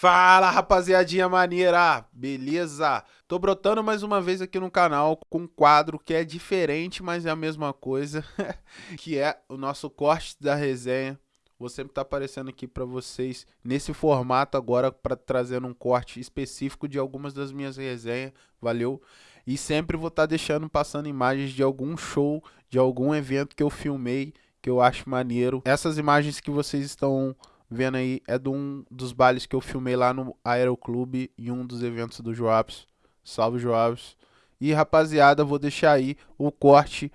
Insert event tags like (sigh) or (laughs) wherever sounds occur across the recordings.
Fala rapaziadinha maneira, beleza? Tô brotando mais uma vez aqui no canal com um quadro que é diferente, mas é a mesma coisa, (laughs) que é o nosso corte da resenha. Vou sempre estar tá aparecendo aqui para vocês nesse formato agora para trazer um corte específico de algumas das minhas resenhas, valeu? E sempre vou estar tá deixando passando imagens de algum show, de algum evento que eu filmei, que eu acho maneiro. Essas imagens que vocês estão vendo aí é de um dos bailes que eu filmei lá no Aeroclube em um dos eventos do Joabs. Salve Joabs. E rapaziada, vou deixar aí o corte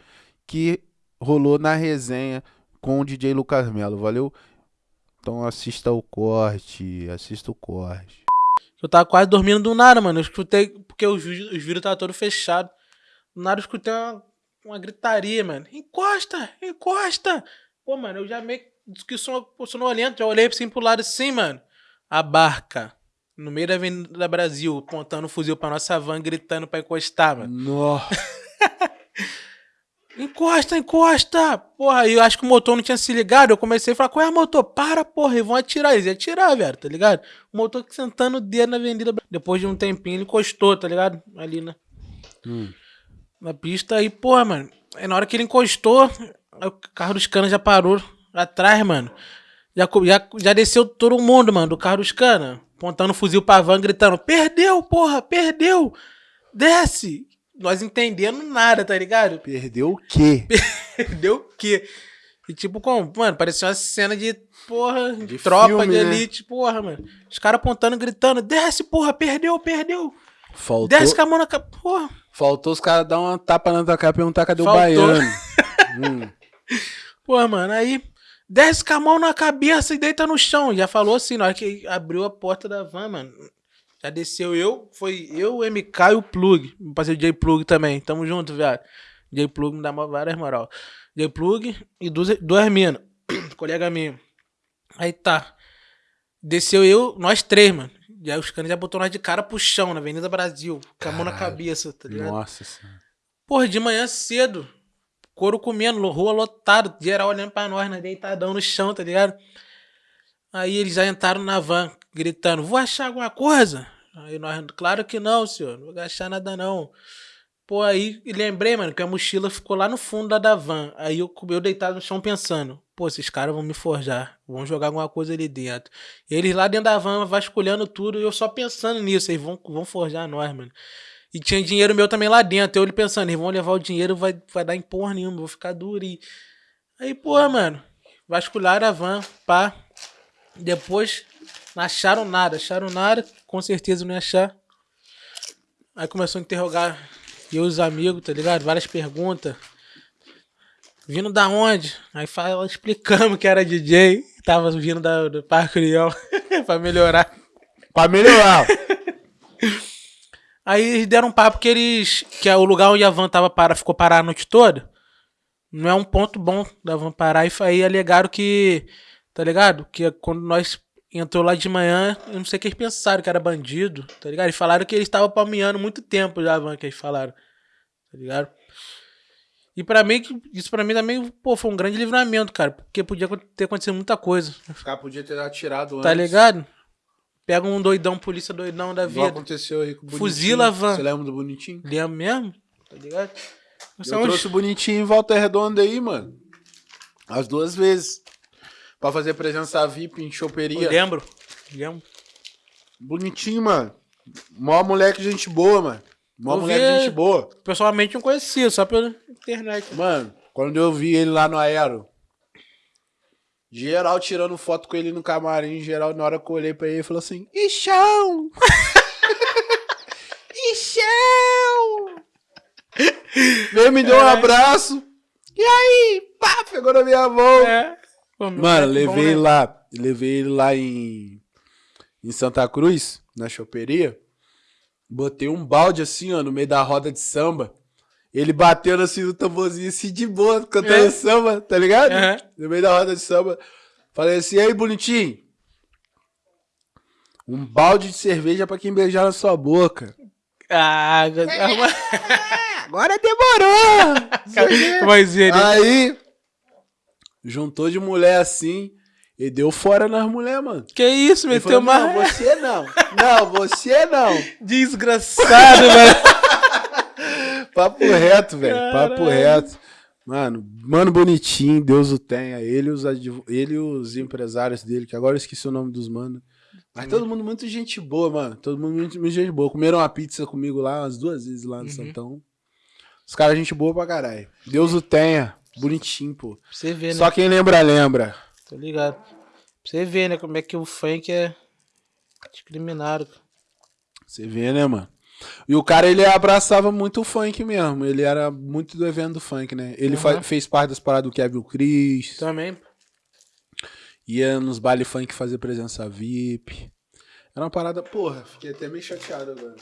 que rolou na resenha com o DJ Lucas Melo, valeu? Então assista o corte, assista o corte. Eu tava quase dormindo do nada, mano. Eu escutei, porque os, os vidros estavam todos fechados. Do nada eu escutei uma, uma gritaria, mano. Encosta, encosta. Pô, mano, eu já meio que sonolento, já olhei assim pro lado assim, mano. A barca. No meio da Avenida Brasil, pontando o fuzil pra nossa van, gritando pra encostar, mano. Nossa. (laughs) encosta, encosta! Porra, aí eu acho que o motor não tinha se ligado. Eu comecei a falar, qual é o motor? Para, porra, eles vão atirar. Eles iam atirar, velho, tá ligado? O motor sentando o dedo na Avenida Depois de um tempinho, ele encostou, tá ligado? Ali na, hum. na pista. Aí, porra, mano. Aí na hora que ele encostou, o carro dos canas já parou atrás, mano. Já, já, já desceu todo mundo, mano, do carro dos canas. Pontando o fuzil pra van, gritando: Perdeu, porra, perdeu! Desce! Nós entendendo nada, tá ligado? Perdeu o quê? (laughs) Perdeu o quê? E tipo, como? Mano, parecia uma cena de, porra, de, tropa filme, de né? elite, porra, mano. Os caras apontando, gritando: Desce, porra, perdeu, perdeu! Faltou... Desce com a mão na cara, porra. Faltou os caras dar uma tapa na tua cara e perguntar cadê Faltou. o baiano. (laughs) hum. Porra, mano, aí desce com a mão na cabeça e deita no chão. Já falou assim, na hora que abriu a porta da van, mano. Já desceu eu, foi eu, o MK e o Plug. Passei o J Plug também. Tamo junto, viado. J Plug me dá várias moral. J Plug e duas, duas minas. (coughs) colega minha. Aí tá. Desceu eu, nós três, mano. E aí os caras já botou nós de cara pro chão, na Avenida Brasil. Com a mão na cabeça, tá ligado? Nossa senhora. Porra, de manhã cedo. Couro comendo, rua lotado, geral olhando pra nós, né? Deitadão no chão, tá ligado? Aí eles já entraram na van, gritando, vou achar alguma coisa? Aí nós, claro que não, senhor, não vou achar nada não. Pô, aí lembrei, mano, que a mochila ficou lá no fundo da, da van. Aí eu, eu deitado no chão pensando, pô, esses caras vão me forjar, vão jogar alguma coisa ali dentro. E eles lá dentro da van vasculhando tudo, eu só pensando nisso, eles vão, vão forjar nós, mano. E tinha dinheiro meu também lá dentro. Eu ele pensando, eles vão levar o dinheiro, vai, vai dar em porra nenhuma, vou ficar duro. E... Aí, porra, mano, vasculharam a van, pá. Depois não acharam nada, acharam nada, com certeza não ia achar. Aí começou a interrogar eu e os amigos, tá ligado? Várias perguntas. Vindo da onde? Aí fala, explicamos que era DJ, tava vindo da, do Parque União (laughs) pra melhorar. Pra melhorar. (laughs) Aí eles deram um papo que eles. Que é o lugar onde a van tava para, ficou parada a noite toda. Não é um ponto bom da van parar. E aí alegaram que. Tá ligado? Que quando nós entrou lá de manhã, eu não sei o que eles pensaram, que era bandido, tá ligado? E falaram que eles estavam palmeando muito tempo já a van que eles falaram. Tá ligado? E para mim, isso para mim também, pô, foi um grande livramento, cara. Porque podia ter acontecido muita coisa. O cara podia ter atirado tá antes. Tá ligado? Pega um doidão, polícia doidão da vida. aconteceu aí com o Bonitinho. Fuzila a van. Você lembra do Bonitinho? Lembro mesmo? Tá ligado? Você eu trouxe o Bonitinho em Volta Redonda aí, mano. As duas vezes. Pra fazer presença VIP em choperia. Eu lembro. Lembro. Bonitinho, mano. Mó moleque gente boa, mano. Mó moleque gente boa. Pessoalmente não conhecia, só pela internet. Mano, quando eu vi ele lá no Aero, Geral tirando foto com ele no camarim, geral, na hora que eu olhei pra ele, falou assim: Ixão! Ixão! (laughs) Veio me deu um abraço. E aí? Pá, pegou na minha mão. É. Pô, Mano, levei ele lá. Levei ele lá em, em Santa Cruz, na choperia. Botei um balde assim, ó, no meio da roda de samba. Ele batendo assim no tamborzinho, assim, de boa, cantando é. samba, tá ligado? Uhum. No meio da roda de samba. Falei assim, aí, bonitinho. Um balde de cerveja pra quem beijar na sua boca. Ah, agora demorou. Mas ele... Aí, juntou de mulher assim. Ele deu fora nas mulheres, mano. Que isso, meteu falou, não, você não. Não, você não. (laughs) Desgraçado, mano. Papo reto, velho. Papo reto. Mano, mano bonitinho, Deus o tenha. Ele e os, ele os empresários dele, que agora eu esqueci o nome dos manos. Mas todo mundo muito gente boa, mano. Todo mundo muito, muito gente boa. Comeram uma pizza comigo lá umas duas vezes lá no Uhum. Santão. Os caras, gente boa pra caralho. Deus o tenha. Bonitinho, pô. Pra você ver, né? Só quem lembra, lembra. Tô ligado. Pra você ver, né? Como é que o funk é discriminado. Você vê, né, mano? E o cara, ele abraçava muito o funk mesmo. Ele era muito do evento do funk, né? Ele Aham. fez parte das paradas do Kevin Chris. Também. Ia nos baile funk fazer presença VIP. Era uma parada, porra, fiquei até meio chateado agora.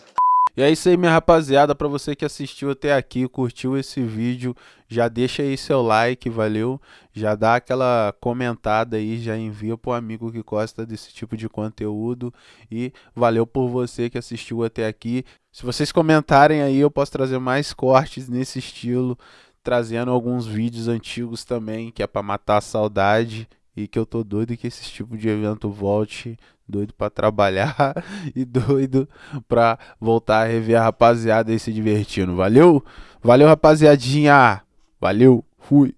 E é isso aí, minha rapaziada. Pra você que assistiu até aqui, curtiu esse vídeo, já deixa aí seu like, valeu? Já dá aquela comentada aí, já envia pro amigo que gosta desse tipo de conteúdo. E valeu por você que assistiu até aqui. Se vocês comentarem aí, eu posso trazer mais cortes nesse estilo, trazendo alguns vídeos antigos também, que é pra matar a saudade. E que eu tô doido que esse tipo de evento volte, doido pra trabalhar (laughs) e doido pra voltar a rever a rapaziada aí se divertindo. Valeu? Valeu, rapaziadinha. Valeu. Fui.